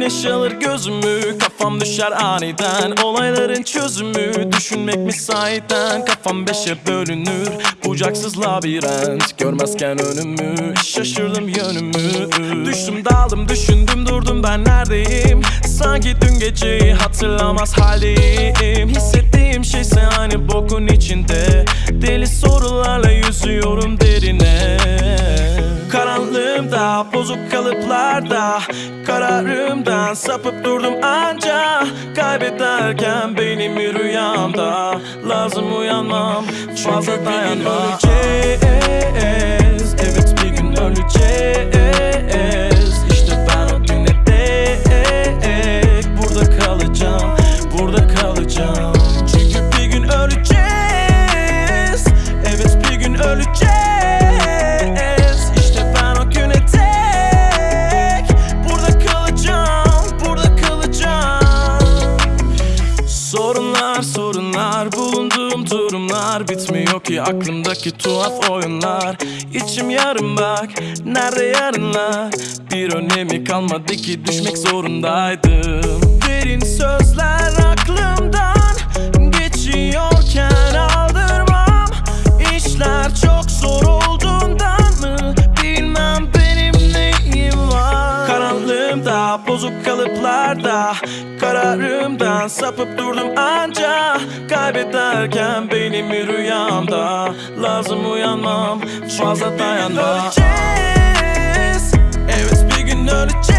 Boşalır gözümü kafam düşer aniden. Olayların çözümü düşünmek mi sahiden Kafam beşe bölünür bucaksız labirent. Görmezken önümü şaşırdım yönümü. Düştüm daldım düşündüm durdum ben neredeyim? Sanki dün geceyi hatırlamaz haldeyim. Hissettiğim şeyse aynı bokun içinde. Deli sorularla yüzüyorum Bozuk kalıplarda Kararımdan sapıp durdum anca. Kaybederken beynimi rüyamda Lazım uyanmam. Fazla dayanmam Öleceğiz. Evet bir gün öleceğiz Sorunlar sorunlar bulunduğum durumlar Bitmiyor ki aklımdaki tuhaf oyunlar. İçim yarım bak nerede yarınlar? Bir önemi kalmadı ki düşmek zorundaydım. Derin sözler Bozuk kalıplarda Kararımdan sapıp durdum anca. Kaybederken beynimi rüyamda Lazım uyanmam fazla dayanmam Öleceğiz. Evet bir gün öleceğiz